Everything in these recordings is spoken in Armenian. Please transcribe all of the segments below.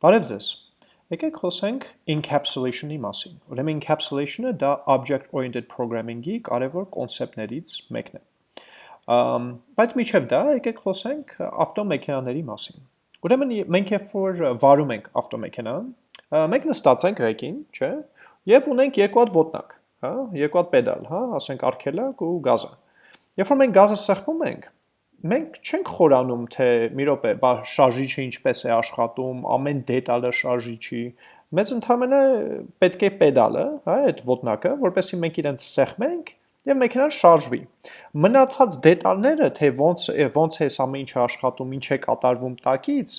Բարև ձեզ։ Եկեք խոսենք encapsulation-ի մասին։ Ուրեմն encapsulation-ը դա object-oriented programming-ի կարևոր կոնցեպտներից մեկն է։ Ամ, բայց միջև դա եկեք խոսենք ավտոմեքենաների մասին։ Ուրեմն մենք երբ որ վարում ենք ավտոմեքենան, մենք նստած ենք ռեկին, չէ՞, եւ ունենք երկու հատ ոտնակ, հա, երկու հատ պեդալ, հա, ասենք արգելակ ու գազը։ Երբ որ մենք գազը սեղմում ենք, մենք չենք խորանում, թե մի րոպե, բա շարժիչը ինչպես է աշխատում, ամեն դետալը շարժիչի։ Մեզ ընդհանրապես պետք է պեդալը, հա, այդ ոտնակը, որպեսզի մենք իրենց սեղմենք եւ մեքենան շարժվի։ Մնացած դետալները, թե ոնց ոնց է սա ինչ աշխատում, ինչ է կատարվում տակից,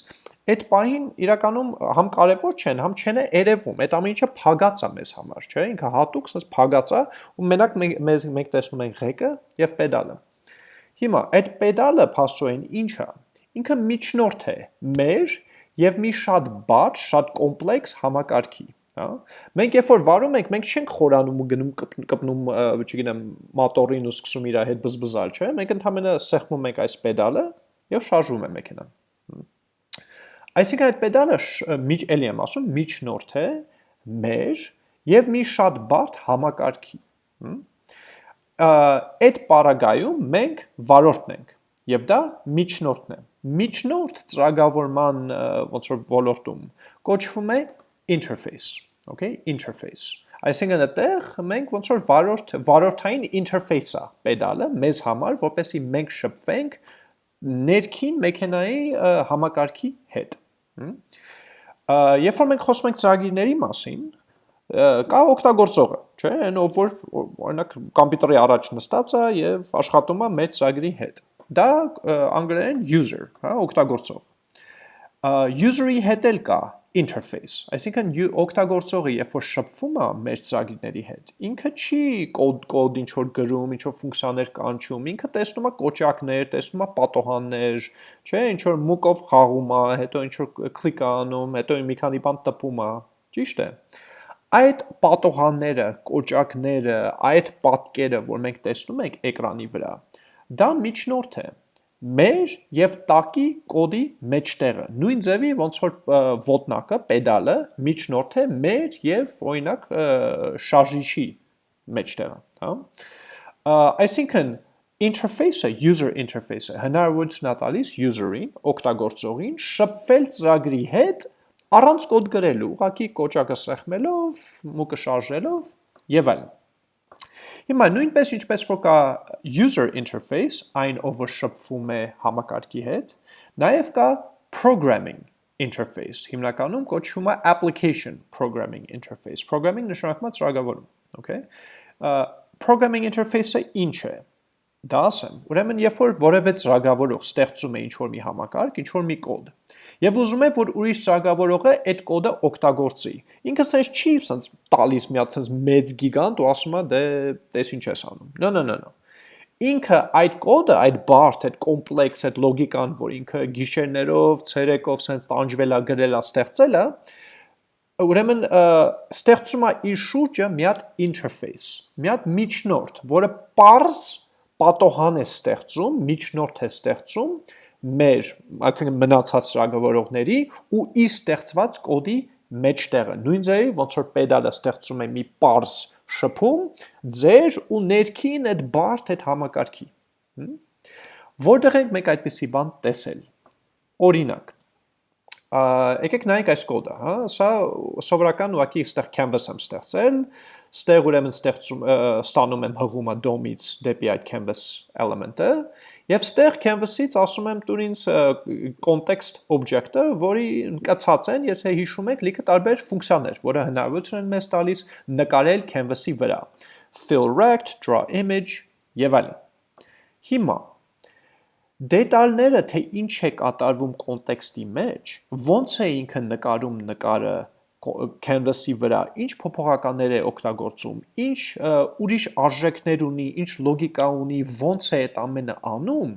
այդ պահին իրականում համ կարևոր չեն, համ չեն երևում։ Այդ ամեն ինչը փագած է մեզ համար, չէ՞։ Ինքը հատուկ sense փագած է ու մենակ մենք մենք տեսնում ենք ղեկը եւ պեդալը։ Հիմա այդ պեդալը փաստորեն ինչ է։ Ինքը միջնորդ է մեր եւ մի շատ բաց, շատ կոմպլեքս համակարգի, հա։ Մենք երբ որ վարում ենք, մենք չենք խորանում ու գնում կպնում, չգիտեմ, մոտորին ու սկսում իր հետ բզբզալ, չէ՞։ Մենք ընդհանրապես սեղմում ենք այս պեդալը եւ շարժվում է մեքենան։ Այսինքն այդ պեդալը միջ էլի եմ ասում, միջնորդ է մեր եւ մի շատ բարդ համակարգի։ Հմ այդ պարագայում մենք վարորդն ենք եւ դա միջնորդն է միջնորդ ծրագավորման ոնց որ ոլորտում կոչվում է interface okay interface այսինքն այդտեղ մենք ոնց որ վարորդ վարորդային interface-ա պեդալը մեզ համար որպեսզի մենք շփվենք ներքին մեքենայի համակարգի հետ երբ որ մենք խոսում ենք ծրագիրների մասին կա օգտագործողը, չէ, այն ով որ օրինակ համբյուտերի առաջ նստած է եւ աշխատում է մեծ ծրագրի հետ։ Դա անգլերեն user, հա, օգտագործող։ User-ի հետ էլ կա interface, այսինքն օգտագործողը երբ որ շփվում է մեր ծրագիրների հետ, ինքը չի կոդ կոդ ինչ որ գրում, ինչ որ ֆունկցիաներ կանչում, ինքը տեսնում է կոճակներ, տեսնում է պատոհաններ, չէ, ինչ որ մուկով խաղում է, հետո ինչ որ կլիկ անում, հետո մի քանի բան տպում է։ Ճիշտ է այդ պատոհանները, կոճակները, այդ պատկերը, որ մենք տեսնում ենք էկրանի վրա, դա միջնորդ է. Մեր եւ տակի կոդի մեջտեղը։ Նույն ձևի ոնց որ ոտնակը, պեդալը միջնորդ է մեր եւ օրինակ շարժիչի մեջտեղը, հա։ Այսինքն interface-ը, user interface-ը հնարավորություն է տալիս user-ին, օգտագործողին շփվել ծրագրի հետ առանց կոդ գրելու, ուղղակի կոճակը սեղմելով, մուկը շարժելով եւ այլն։ Հիմա նույնպես ինչպես որ կա user interface, այն ով շփվում է համակարգի հետ, նաև կա programming interface, հիմնականում կոչվում է application programming interface։ Programming նշանակում է ծրագրավորում, okay? Programming interface-ը ինչ է դա ասեմ։ Ուրեմն, երբ որ որևէ ծրագրավորող ստեղծում է ինչ-որ մի համակարգ, ինչ-որ մի կոդ, եւ ուզում է, որ ուրիշ ծրագրավորողը այդ կոդը օգտագործի, ինքը sense չի sense տալիս մի հատ sense մեծ գիգանտ ու ասում է դե տես ինչ ես անում։ No, no, no, no։ Ինքը այդ կոդը, այդ բարդ, այդ կոմպլեքս, այդ լոգիկան, որ ինքը գիշերներով, ցերեկով sense տանջվել է, գրել է, ստեղծել է, ուրեմն ստեղծում է իր շուրջը մի հատ interface, մի հատ միջնորդ, որը parse պատոհան է ստեղծում, միջնորդ է ստեղծում մեր, այսինքն մնացած ծրագրավորողների ու իր ստեղծված կոդի մեջտեղը։ Նույն ձևի ոնց որ պեդալը ստեղծում է մի parse շփում, ձեր ու ներքին այդ բարդ այդ համակարգի։ Որտեղ ենք մենք այդպիսի բան տեսել։ Օրինակ, եկեք նայենք այս կոդը, հա, սա սովորական ուղղակի այստեղ canvas եմ ստեղծել, ստեղ ուրեմն ստեղծում ստանում եմ հղումը DOM-ից դեպի այդ canvas element-ը, եւ ստեղ canvas-ից ասում եմ տուր ինձ context object-ը, որի ընկացած են, եթե հիշում եք, լիքը տարբեր ֆունկցիաներ, որը հնարավորություն են մեզ տալիս նկարել canvas-ի վրա։ Fill rect, draw image եւ այլն։ Հիմա դետալները, թե ինչ է կատարվում կոնտեքստի մեջ, ոնց է ինքը նկարում նկարը canvas-ի վրա, ինչ փոփոխականներ է օգտագործում, ինչ ուրիշ արժեքներ ունի, ինչ լոգիկա ունի, ոնց է այդ ամենը անում,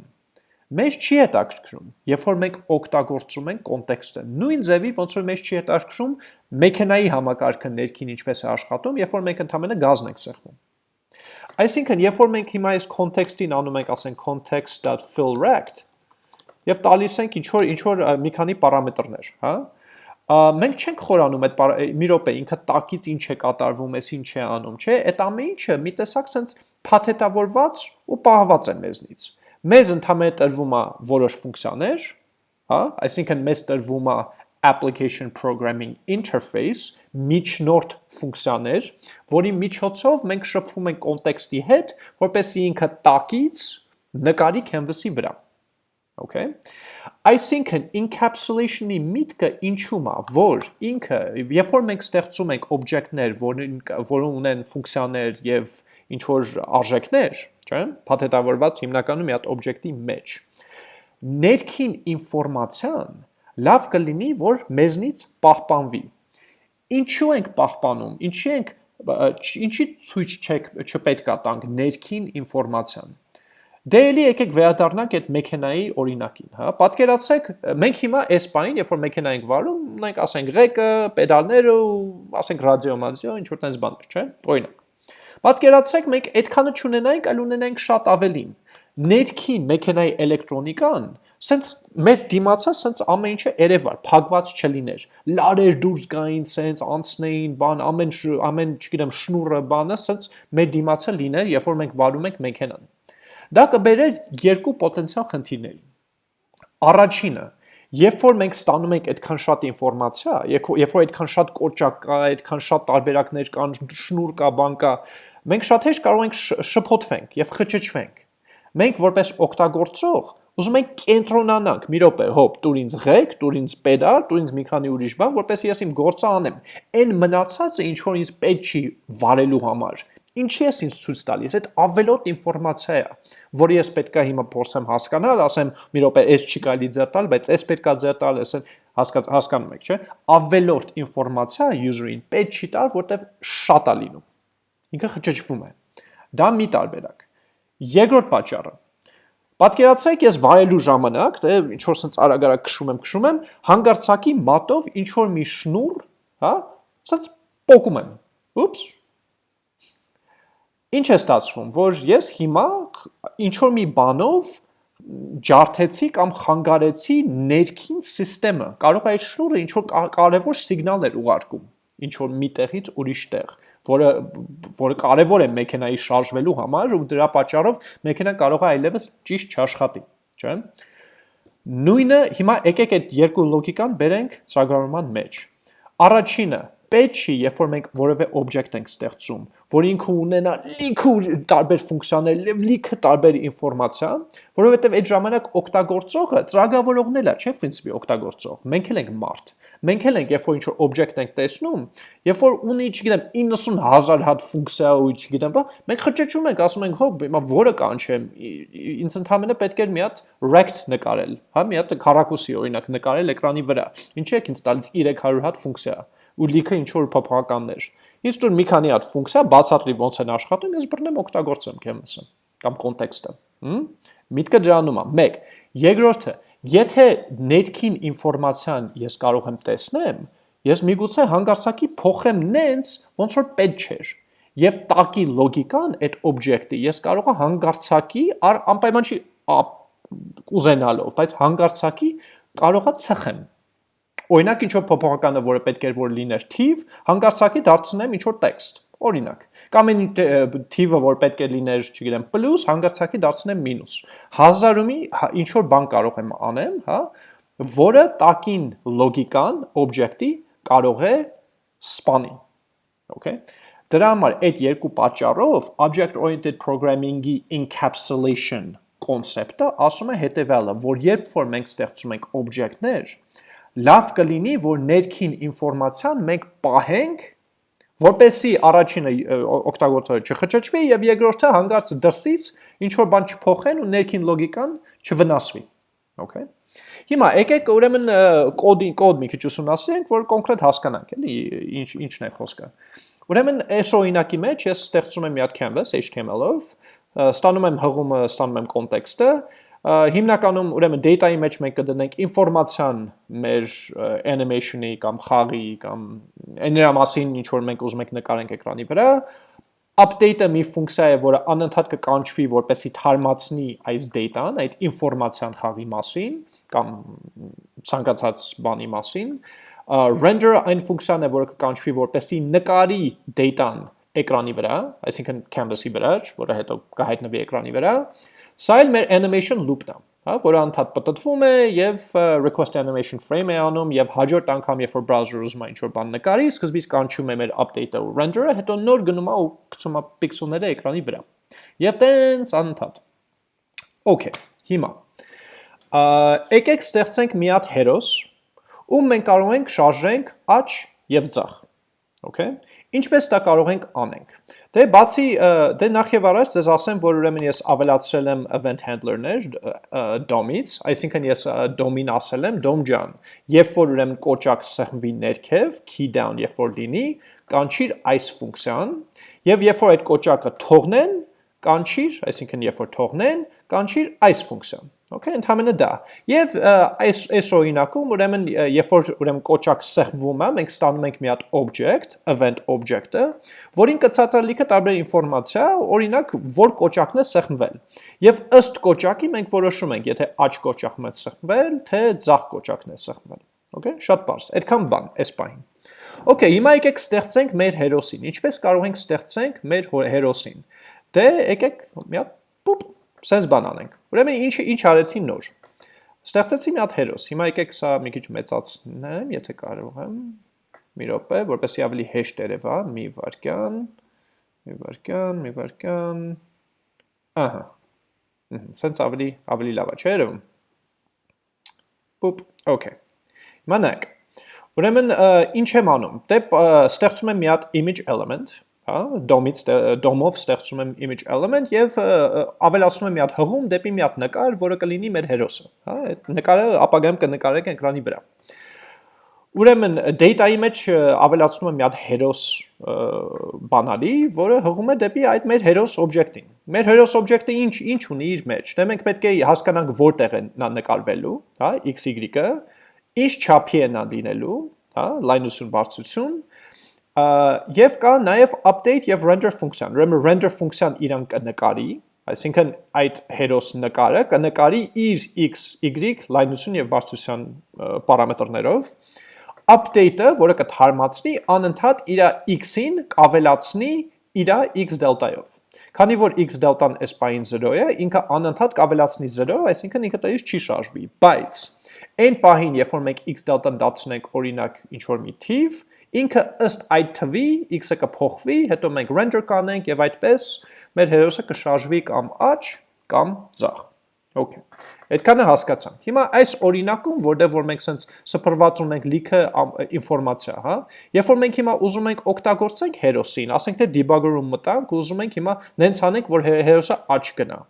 մեզ չի հետաքրքրում, երբ որ մենք օգտագործում ենք կոնտեքստը։ Նույն ձևի ոնց որ մեզ չի հետաքրքրում մեքենայի համակարգը ներքին ինչպես է աշխատում, երբ որ մենք ընդհանրապես գազն ենք սեղմում։ Այսինքն, երբ որ մենք հիմա այս context-ին անում ենք, ասենք context.fillRect, եւ տալիս ենք ինչ որ ինչ որ մի քանի պարամետրներ, հա, մենք չենք խորանում այդ մի րոպե ինքը տակից ինչ է կատարվում, էս ինչ է անում, չէ՞, այդ ամեն ինչը մի տեսակ sense փաթեթավորված ու պահված է մեզնից։ Մեզ ընդհանրապես տրվում է որոշ ֆունկցիաներ, հա, այսինքն մեզ տրվում է application programming interface միջնորդ ֆունկցիաներ, որի միջոցով մենք շփվում ենք կոնտեքստի հետ, որպեսզի ինքը տակից նկարի canvas-ի վրա։ Okay։ Այսինքն encapsulation-ի միտքը ինչու՞մ է, որ ինքը, երբ որ մենք ստեղծում ենք օբյեկտներ, որին որոնք ունեն ֆունկցիաներ եւ ինչ որ արժեքներ, չէ՞, փաթեթավորված հիմնականում մի հատ օբյեկտի մեջ, ներքին ինֆորմացիան լավ կլինի, որ մեզնից պահպանվի։ Ինչու ենք պահպանում, ինչի ենք ինչի ցույց չեք չպետքա տանք ներքին ինֆորմացիան Դե էլի եկեք վերադառնանք այդ մեքենայի օրինակին, հա։ Պատկերացրեք, մենք հիմա այս բանին, երբ որ մեքենա ենք վարում, ունենք, ասենք, ղեկը, պեդալները ու ասենք ռադիո, մազիո, ինչ որ տես բաներ, չէ՞։ Օրինակ։ Պատկերացրեք, մենք այդքանը չունենայինք, այլ ունենայինք շատ ավելին։ Ներքին մեքենայի էլեկտրոնիկան սենց մեր դիմացա սենց ամեն ինչը երևար, փակված չլիներ։ Լարեր դուրս գային սենց անցնեին, բան, ամեն ամեն, չգիտեմ, շնուրը բանը սենց մեր դիմացը լիներ, երբ որ մենք վարում ենք մեքենան։ Դա կբերեր երկու պոտենցիալ խնդիրների։ Առաջինը, երբ որ մենք ստանում ենք այդքան շատ ինֆորմացիա, երբ որ այդքան շատ կոճակ կա, այդքան շատ տարբերակներ կան, շնուր կա, բան կա, մենք շատ հեշտ կարող ենք շփոթվենք եւ խճճվենք։ Մենք որպես օգտագործող ուզում ենք կենտրոնանանք, մի րոպե, հոп, դուր ինձ ղեկ, դուր ինձ պեդալ, դուր ինձ մի քանի ուրիշ բան, որպեսզի ես իմ գործը անեմ։ Այն մնացածը ինչ որ ինձ պետք չի վարելու համար, Ինչի ես ինձ ցույց տալիս, այդ ավելոտ ինֆորմացիա է, որը ես պետքա հիմա փորձեմ հասկանալ, ասեմ, մի րոպե, այս չի կարելի ձեր տալ, բայց այս պետքա ձեր տալ, ասեն, հասկանում եք, չէ՞։ Ավելորտ ինֆորմացիա user-ին պետք չի տալ, որտեվ շատ է լինում։ Ինքը խճճվում է։ Դա մի տարբերակ։ Երկրորդ պատճառը Պատկերացրեք ես վայելու ժամանակ, դե ինչ որ sense արագ-արագ քշում եմ, քշում եմ, հանգարցակի մատով ինչ որ մի շնուր, հա, sense պոկում եմ։ Ուպս, Ինչ է ստացվում, որ ես հիմա ինչ որ մի բանով ջարդեցի կամ խանգարեցի ներքին համակարգը։ Կարող է այդ շնորհը ինչ որ կարևոր սիգնալներ ուղարկում ինչ որ մի տեղից ուրիշ տեղ, որը որը կարևոր է մեքենայի շարժվելու համար ու դրա պատճառով մեքենան կարող է այլևս ճիշտ չաշխատի, չէ՞։ Նույնը հիմա եկեք այդ երկու լոգիկան բերենք ծրագրավորման մեջ։ Առաջինը պետք չի, երբ որ մենք որևէ օբյեկտ ենք ստեղծում, որ ինքը ունենա լիքը տարբեր ֆունկցիաներ, լիքը տարբեր ինֆորմացիա, որովհետև այդ ժամանակ օգտագործողը ծրագրավորողն էլ է, չէ՞, principi օգտագործող։ Մենք էլ ենք մարդ։ Մենք էլ ենք, երբ որ ինչ-որ օբյեկտ ենք տեսնում, երբ որ ունի, չգիտեմ, 90000 հատ ֆունկցիա ու չգիտեմ, բա, մենք խճճում ենք, ասում ենք, հո, հիմա որը կանչեմ, ինձ ընդհանրապես պետք է մի հատ rect նկարել, հա, մի հատ քառակուսի օրինակ նկարել էկրանի վրա։ Ինչի՞ եք ինձ տալիս 300 հատ ֆունկցիա ու լիքը ինչ որ փոփոխականներ։ Ինձ տուն մի քանի հատ ֆունկցիա բացատրի ոնց են աշխատում, ես բռնեմ օգտագործեմ canvas-ը կամ կոնտեքստը։ Հմ։ Միտքը դրանում է։ 1. Երկրորդը, եթե ներքին ինֆորմացիան ես կարող եմ տեսնեմ, ես միգուցե հանգարցակի փոխեմ նենց, ոնց որ պետք չէր։ Եվ տակի լոգիկան այդ օբյեկտի ես կարող եմ հանգարցակի անպայման չի ուզենալով, բայց հանգարցակի կարողա ցխեմ Օրինակ ինչ որ փոփոխականը, որը պետք էր որ լիներ թիվ, հանգարցակի դարձնեմ ինչ որ տեքստ։ Օրինակ, կամ այն թիվը, որ պետք է լիներ, չգիտեմ, պլյուս, հանգարցակի դարձնեմ մինուս։ Հազարումի հա, ինչ որ բան կարող եմ անեմ, հա, որը տակին լոգիկան, օբյեկտի կարող է սպանի։ Okay։ Դրա համար այդ երկու պատճառով object oriented programming-ի encapsulation կոնցեպտը ասում է հետևյալը, որ երբ որ մենք ստեղծում ենք օբյեկտներ, լավ կլինի, որ ներքին ինֆորմացիան մենք պահենք, որպեսի առաջինը օգտագործողը չխճճվի եւ երկրորդը հանգարց դրսից ինչ որ բան չփոխեն ու ներքին լոգիկան չվնասվի։ Okay։ Հիմա եկեք ուրեմն կոդի կոդ մի քիչ ուսումնասիրենք, որ կոնկրետ հասկանանք, էլի ինչ ինչն է խոսքը։ Ուրեմն այս օրինակի մեջ ես ստեղծում եմ մի հատ canvas HTML-ով, ստանում եմ հղումը, ստանում եմ կոնտեքստը, հիմնականում ուրեմն data-ի մեջ մենք կդնենք ինֆորմացիան մեր animation-ի կամ խաղի կամ նրա մասին ինչ որ մենք ուզում ենք նկարենք էկրանի վրա update-ը մի ֆունկցիա է, որը անընդհատ կկանչվի, որպեսի թարմացնի այս data-ն, այդ ինֆորմացիան խաղի մասին կամ ցանկացած բանի մասին, render-ը այն ֆունկցիան է, որը կկանչվի որպեսի նկարի data-ն էկրանի վրա, այսինքն canvas-ի վրա, որը հետո կհայտնվի էկրանի վրա։ Սա էլ մեր animation loop-ն է, հա, որը անդադ պատտվում է եւ request animation frame է անում եւ հաջորդ անգամ երբ որ browser-ը ուզում է ինչ-որ բան նկարի, սկզբից կանչում է մեր update-ը ու render-ը, հետո նոր գնում է ու գցում է պիքսելները էկրանի վրա։ Եվ տենց անդադ։ Okay, հիմա եկեք ստեղծենք մի հատ հերոս, ում մենք կարող ենք շարժենք աչ եւ ձախ։ Okay։ Ինչպես դա կարող ենք անենք։ Դե բացի դե նախ եւ առաջ ձեզ ասեմ, որ ուրեմն ես ավելացրել եմ event handler-ներ DOM-ից, այսինքն ես DOM-ին ասել եմ DOM ջան, երբ որ ուրեմն կոճակ սեղմվի ներքև, key down երբ որ լինի, կանչիր այս ֆունկցիան, եւ երբ որ այդ կոճակը թողնեն, կանչիր, այսինքն երբ որ թողնեն, կանչիր այս ֆունկցիան։ Okay, ընդհանրը դա։ Եվ այս այս օրինակում ուրեմն երբ որ ուրեմն կոճակ սեղմվում է, մենք ստանում ենք մի հատ object, event object-ը, որին կցած է լիքը տարբեր ինֆորմացիա, օրինակ, որ կոճակն է սեղմվել։ Եվ ըստ կոճակի մենք որոշում ենք, եթե աջ կոճակն է սեղմվել, թե ձախ կոճակն է սեղմվել։ Okay, շատ բարձ։ Այդքան բան, այս պահին։ Okay, հիմա եկեք ստեղծենք մեր հերոսին։ Ինչպես կարող ենք ստեղծենք մեր հերոսին։ Դե եկեք մի հատ պուպ սենց բան անենք։ Ուրեմն ինչ ինչ արեցի նոր։ Ստեղծեցի մի հատ հերոս։ Հիմա եկեք սա մի քիչ մեծացնեմ, եթե կարող եմ։ Մի րոպե, որպեսզի ավելի հեշտ երևա, մի վարքյան, մի վարքյան, մի վարքյան։ Ահա։ Սենց ավելի ավելի լավ է, չէ՞ երևում։ Պուպ, okay։ Հիմա նայեք։ Ուրեմն ինչ եմ անում։ Դե ստեղծում եմ մի հատ image element, հա, DOM-ից DOM-ով ստեղծում եմ image element եւ ավելացնում եմ մի հատ հղում դեպի մի հատ նկար, որը կլինի մեր հերոսը, հա, այդ նկարը ապագայում կնկարենք էկրանի վրա։ Ուրեմն data-ի մեջ ավելացնում եմ մի հատ հերոս բանալի, որը հղում է դեպի այդ մեր հերոս object-ին։ Մեր հերոս object-ը ինչ ինչ ունի իր մեջ։ Դե մենք պետք է հասկանանք որտեղ է նա նկարվելու, հա, xy-ը, ինչ չափի է նա լինելու, հա, լայնություն, բարձրություն, Եվ կա նաև update եւ render ֆունկցիան։ Ուրեմն render ֆունկցիան իրան կնկարի, այսինքն այդ հերոս նկարը կնկարի իր x, y լայնություն եւ բարձրության պարամետրներով։ Update-ը, որը կթարմացնի, անընդհատ իր x-ին կավելացնի իր x դելտայով։ Քանի որ x դելտան այս պահին 0 է, ինքը անընդհատ կավելացնի 0, այսինքն ինքը տալիս չի շարժվի, բայց այն պահին, երբ որ մենք x դելտան դարձնենք օրինակ ինչ որ մի թիվ, Ինքը ըստ այդ թվի x-ը կփոխվի, հետո մենք render կանենք եւ այդպես մեր հերոսը կշարժվի կամ աջ կամ ձախ։ Okay։ Այդքանը հասկացանք։ Հիմա այս օրինակում, որտեղ որ մենք սենց սփռված ունենք լիքը ինֆորմացիա, հա, երբ որ մենք հիմա ուզում ենք օգտագործենք հերոսին, ասենք թե debugger-ում մտանք, ուզում ենք հիմա նենց անենք, որ հերոսը աջ գնա։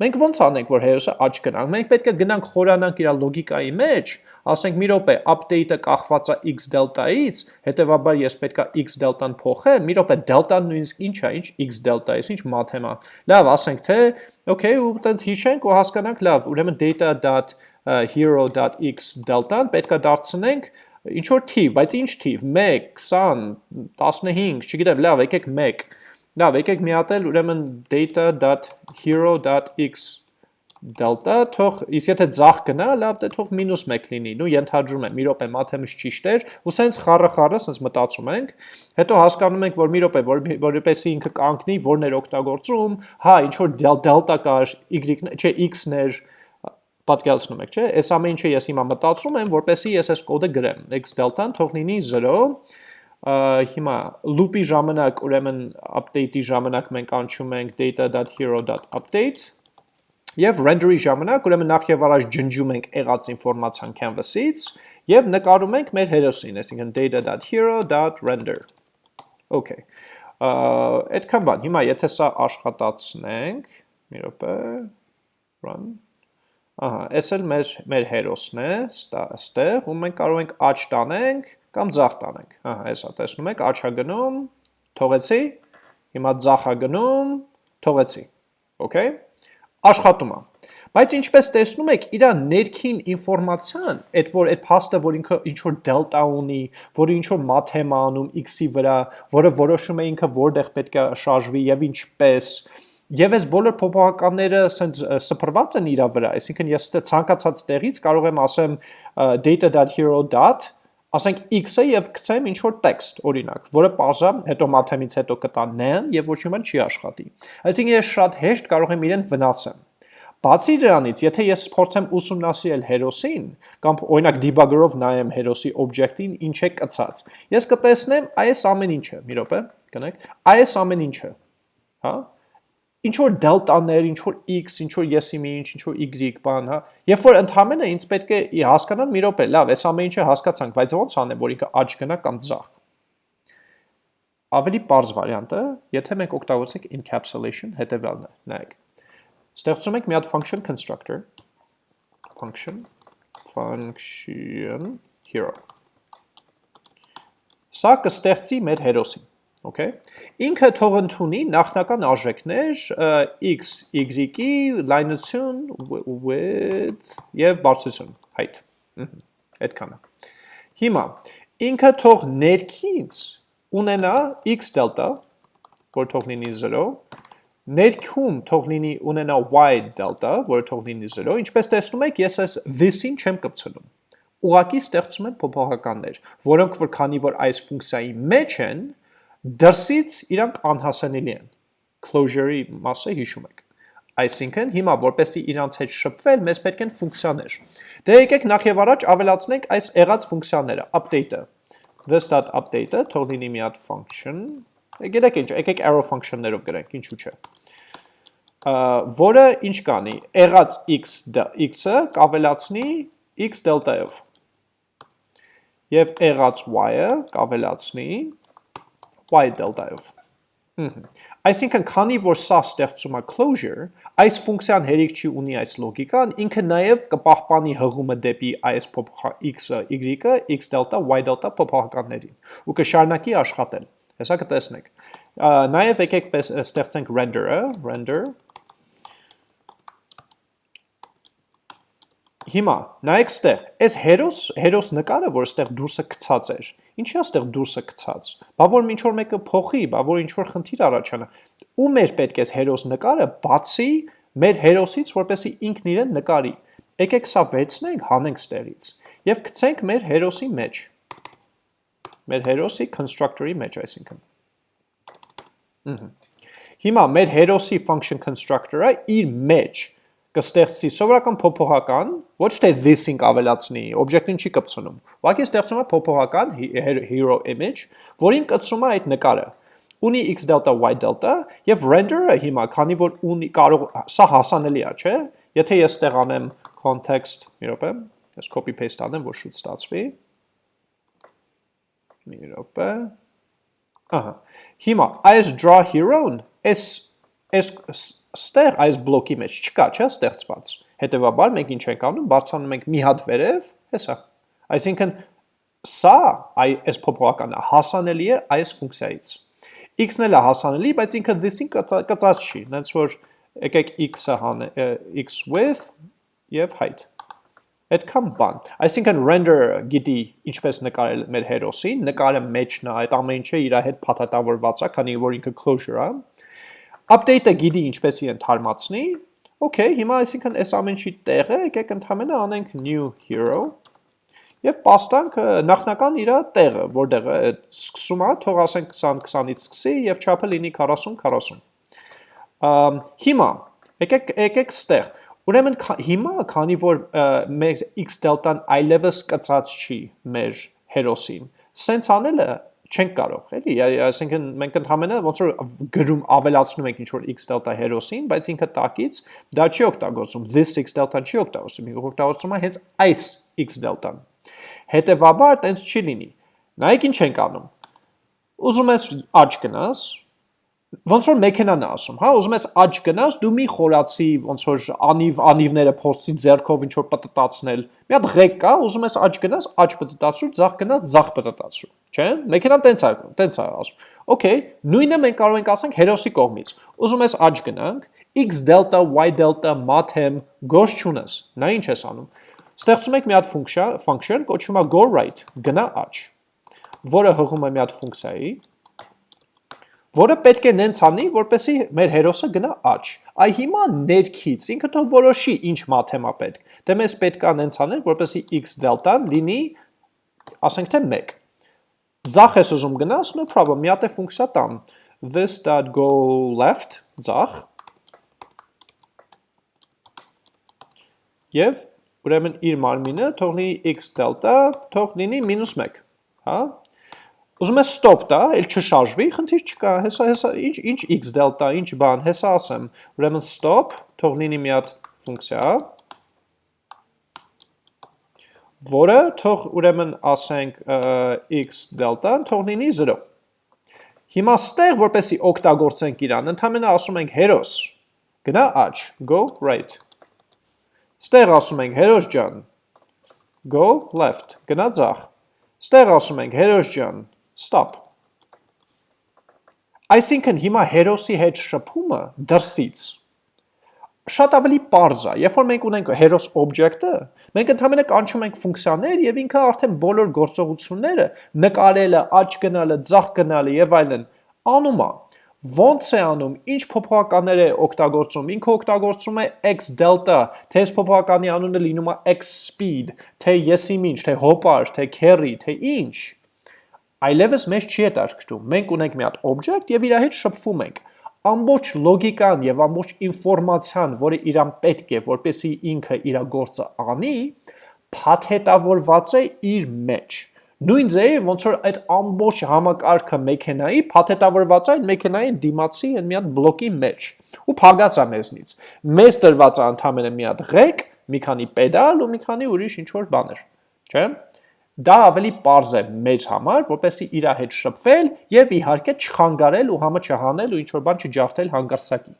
Մենք ոնց անենք, որ հերոսը աջ գնանք։ Մենք պետք է գնանք խորանանք իր լոգիկայի մեջ, ասենք մի րոպե, update-ը կախված է x դելտայից, հետեւաբար ես պետք է x դելտան փոխեմ, մի րոպե, դելտան նույնիսկ ինչ է, ինչ x է, ինչ մաթեմ է։ Լավ, ասենք թե, okay, ու տենց հիշենք ու հասկանանք, լավ, ուրեմն data.hero.x դելտան պետք է դարձնենք ինչ որ թիվ, բայց ինչ թիվ, 1, 20, 15, չգիտեմ, լավ, եկեք 1 Լավ, եկեք միատել ուրեմն data.hero.x delta, թող, իսկ եթե ձախ գնա, լավ, դե թող մինուս 1 լինի, նու ենթադրում եմ, մի րոպե մաթեմից ճիշտ էր, ու սենց խառը խառը սենց մտածում ենք, հետո հասկանում ենք, որ մի րոպե, որ, որպեսի ինքը կանգնի, որն էր օգտագործում, հա, ինչ որ delta կար, y, չէ, x-ն էր, պատկերացնում եք, չէ, այս ամեն ինչը ես հիմա մտածում եմ, որպեսի ես այս կոդը գրեմ, x delta-ն թող լինի 0, հիմա loop-ի ժամանակ, ուրեմն update-ի ժամանակ մենք անցում ենք data.hero.update եւ render-ի ժամանակ, ուրեմն նախ եւ առաջ ջնջում ենք եղած ինֆորմացիան canvas-ից եւ նկարում ենք մեր հերոսին, այսինքն data.hero.render։ Okay։ Այդքան բան։ Հիմա եթե սա աշխատացնենք, մի րոպե, run Ահա, այս էլ մեր մեր հերոսն է, ստեղ, ու մենք կարող ենք աճ տանենք կամ ձախ տանենք։ Ահա, հեսա տեսնում եք, աչա գնում, թողեցի, հիմա ձախա գնում, թողեցի։ Okay։ Աշխատում է։ Բայց ինչպես տեսնում եք, իր ներքին ինֆորմացիան, այդ որ այդ փաստը, որ ինքը ինչ որ դելտա ունի, որը ինչ որ մաթեմա անում x-ի վրա, որը որոշում է ինքը որտեղ պետք է շարժվի եւ ինչպես, Եվ այս բոլոր փոփոխականները սենց սփռված են իրա վրա, այսինքն ես ցանկացած տեղից կարող եմ ասեմ data.hero. ասենք x-ը եւ գցեմ ինչ որ տեքստ, օրինակ, որը բաժա հետո մաթեմից հետո կտա n եւ ոչ բան չի աշխատի։ Այսինքն ես շատ հեշտ կարող եմ իրեն վնասեմ։ Բացի դրանից, եթե ես փորձեմ ուսումնասիրել հերոսին, կամ օրինակ debugger-ով նայեմ հերոսի օբյեկտին ինչ է կցած, ես կտեսնեմ այս ամեն ինչը, մի րոպե, գնանք, այս ամեն ինչը, հա, ինչ որ դելտաներ, ինչ որ x, ինչ որ եսի մի ինչ, ինչ որ y բան, հա։ Երբ որ ընդհանրապես ինձ պետք է հասկանալ մի րոպե, լավ, այս ամեն ինչը հասկացանք, բայց ո՞նց անեմ, որ ինքը աճ գնա կամ ձախ։ Ավելի པարզ վարիանտը, եթե մենք օգտագործենք encapsulation, հետևյալն է, նայեք։ Ստեղծում ենք մի հատ function constructor, function function hero։ Սա կստեղծի մեր հերոսին Okay։ Ինքը թող ընդունի նախնական արժեքներ x, y-ի, լայնություն, width եւ բարձրություն, height։ Այդքանը։ Հիմա ինքը թող ներքից ունենա x դելտա, որ թող լինի 0, ներքում թող լինի ունենա y դելտա, որը թող լինի 0, ինչպես տեսնում եք, ես այս this-ին չեմ կպցնում։ Ուղակի ստեղծում եմ փոփոխականներ, որոնք որ քանի որ այս ֆունկցիայի մեջ են, Դրսից իրանք անհասանելի են։ Closure-ի մասը հիշում եք։ Այսինքն հիմա որպեսի իրանց հետ շփվել, մեզ պետք են ֆունկցիաներ։ Դե եկեք նախ եւ առաջ ավելացնենք այս եղած ֆունկցիաները, update-ը։ this.update-ը թող լինի մի հատ function։ Գիտեք ինչ, եկեք arrow function-ներով գրենք, ինչու՞ չէ։ որը ինչ կանի, եղած x x-ը կավելացնի x delta-ով։ Եվ եղած y-ը կավելացնի y delta-ով։ Այսինքն, քանի որ սա ստեղծում է closure, այս ֆունկցիան հերիք չի ունի այս լոգիկան, ինքը նաև կպահպանի հղումը դեպի այս x-ը, y-ը, x delta, y delta փոփոխականներին ու կշարունակի աշխատել։ Հեսա կտեսնեք։ Նաև եկեք ստեղծենք render-ը, render Հիմա նայեք ստեղ, այս հերոս, հերոս նկարը, որ ստեղ դուրսը գցած էր, ինչի է ստեղ դուրսը գցած։ Բա որ ինչ որ մեկը փոխի, բա որ ինչ որ խնդիր առաջանա։ Ու մեր պետք է հերոս նկարը բացի մեր հերոսից, որպեսի ինքն իրեն նկարի։ Եկեք սա վեցնենք, հանենք ստեղից եւ գցենք մեր հերոսի մեջ։ Մեր հերոսի constructor-ի մեջ, այսինքն։ Հիմա մեր հերոսի function constructor-ը իր մեջ կստեղծի սովորական փոփոխական, ոչ թե this-ին կավելացնի, օբյեկտին չի կպցնում։ Ուղղակի ստեղծում է փոփոխական hero image, որին կցնում է այդ նկարը։ Ունի x delta y delta եւ render-ը հիմա, քանի որ ունի կարող սա հասանելի է, չէ՞։ Եթե ես ստեղ անեմ context, մի րոպե, ես copy paste անեմ, որ շուտ ստացվի։ Մի րոպե։ Ահա։ Հիմա այս draw hero-ն, այս այս ստեղ այս բլոկի մեջ չկա, չէ, ստեղծված։ Հետևաբար մենք ինչ ենք անում, բարձրանում ենք մի հատ վերև, հեսա։ Այսինքն սա այ այս փոփոխականը հասանելի է այս ֆունկցիայից։ x-ն էլ է հասանելի, բայց ինքը this-ին կծած չի, նենց որ եկեք x-ը հան x width եւ height։ Այդքան բան։ Այսինքն render գիտի ինչպես նկարել մեր հերոսին, նկարը մեջն է, այդ ամեն ինչը իր հետ փաթաթավորված է, քանի որ ինքը closure է, update-ը գիտի ինչպես իրեն թարմացնի, okay, հիմա այսինքն այս ամեն ինչի տեղը եկեք ընդհանրապես անենք new hero եւ պաստանք նախնական իր տեղը, որտեղը սկսում է, թող ասենք 20-20-ից սկսի եւ չափը լինի 40-40։ Հիմա եկեք եկեք ստեղ Ուրեմն հիմա քանի որ մեր x դելտան այլևս կծած չի մեր հերոսին, սենց անելը չենք կարող, էլի, այսինքն մենք ընդհանրապես ոնց որ գրում ավելացնում ենք ինչ որ x delta հերոսին, բայց ինքը տակից դա չի օգտագործում, this x delta-ն չի օգտագործում, ինքը օգտագործում է հենց այս x delta-ն։ Հետևաբար տենց չի լինի։ Նայեք ինչ ենք անում։ Ուզում ես աճ գնաս, ոնց որ մեքենան է ասում, հա, ուզում ես աճ գնաս, դու մի խորացի, ոնց որ անիվ անիվները փորձի ձեռքով ինչ որ պտտացնել։ Մի հատ ղեկ կա, ուզում ես աճ գնաս, աճ պտտացրու, ձախ գնաս, ձախ պտտացրու, չէ՞։ Մեքենան տենց է, տենց է ասում։ Okay, նույնը մենք կարող ենք ասենք հերոսի կողմից։ Ուզում ես աճ գնանք, x delta, y delta, math-եմ, գոש չունես։ Նա ինչ ես անում։ Ստեղծում եք մի հատ function, function կոչվում է go right, գնա աճ, որը հղում է մի հատ ֆունկցիայի, որը պետք է նենց անի, որպեսի մեր հերոսը գնա աճ։ Այ հիմա ներքից ինքը թող որոշի ինչ մաթեմա պետք։ Դե մեզ պետք է նենց անել, որպեսի x դելտան լինի ասենք թե 1։ Ձախ ես ուզում գնաս, no problem, մի հատ է ֆունկցիա տամ, this.go left, ձախ, և ուրեմն իր մարմինը թող լինի x դելտա, թող լինի մինուս 1, հա, ուզում ես stop տա, էլ չշարժվի, խնդիր չկա, հեսա, հեսա, ինչ, ինչ x դելտա, ինչ բան, հեսա ասեմ, ուրեմն stop, թող լինի մի հատ ֆունկցիա, որը թող ուրեմն ասենք x դելտան թող լինի 0։ Հիմա ստեղ, որպեսի օգտագործենք իրան, ընդամենը ասում ենք հերոս, գնա աջ, go right։ Ստեղ ասում ենք հերոս ջան, go left, գնա ձախ։ Ստեղ ասում ենք հերոս ջան, stop։ Այսինքն հիմա հերոսի հետ շփումը դրսից շատ ավելի པարզ է։ Երբ որ մենք ունենք heros object-ը, մենք ընդհանրապես կանչում ենք ֆունկցիաներ եւ ինքը արդեն բոլոր գործողությունները նկարելը, աճ գնալը, ձախ գնալը եւ այլն անում է։ Ոնց է անում, ինչ փոփոխականներ է օգտագործում։ Ինքը օգտագործում է x delta, թե այս փոփոխականի անունը լինում է x speed, թե եսիմ ինչ, թե հոպար, թե carry, թե ինչ։ Այլևս մեզ չի հետաքրքրում։ Մենք ունենք մի հատ object եւ իր հետ շփվում ենք ամբողջ լոգիկան եւ ամբողջ ինֆորմացիան, որը իրան պետք է, որպեսի ինքը իր գործը անի, փաթեթավորված է իր մեջ։ Նույն ձեւ ոնց որ այդ ամբողջ համակարգը մեքենայի փաթեթավորված է այդ մեքենայի դիմացի այն մի հատ բլոկի մեջ ու փագած է մեզնից։ Մեզ տրված է ընդամենը մի հատ ղեկ, մի քանի պեդալ ու մի քանի ուրիշ ինչ որ բաներ, չէ՞ դա ավելի པարզ է մեծ համար, որպեսի իր հետ շփվել եւ իհարկե չխանգարել ու համը չհանել ու ինչ որ բան չջարդել հանգարսակի։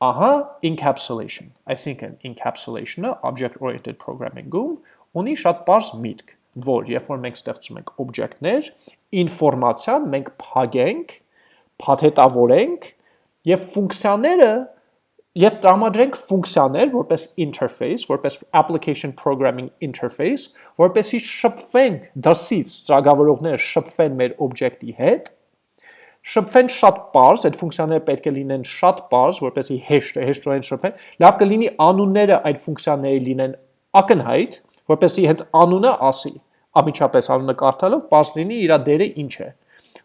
Ահա encapsulation, այսինքն encapsulation-ը object oriented programming-ում ունի շատ པարզ միտք, որ երբ որ մենք ստեղծում ենք օբյեկտներ, ինֆորմացիան մենք փագենք, փաթեթավորենք եւ ֆունկցիաները Եվ տրամադրենք ֆունկցիաներ որպես interface, որպես application programming interface, որպեսի շփվենք դասից ծրագրավորողները շփվեն մեր օբյեկտի հետ, շփվեն շատ པարզ, այդ ֆունկցիաները պետք է լինեն շատ པարզ, որպեսի հեշտ հեշտորեն շփվեն։ Լավ կլինի անունները այդ ֆունկցիաների լինեն ակնհայտ, որպեսի հենց անունը ասի, ամիջապես անունը կարդալով པարզ լինի իր դերը ինչ է։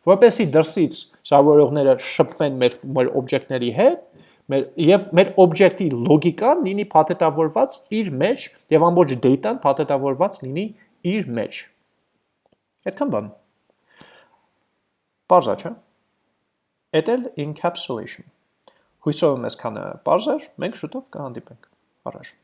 Որպեսի դրսից ծրագրավորողները շփվեն մեր մեր օբյեկտների հետ, մեր եւ մեր օբյեկտի լոգիկան լինի փաթեթավորված իր մեջ եւ ամբողջ data-ն փաթեթավորված լինի իր մեջ։ Այդքան բան։ Բարձա չէ։ Էդել encapsulation։ Հույսով եմ այսքանը բարձր, մենք շուտով կհանդիպենք։ Առաջ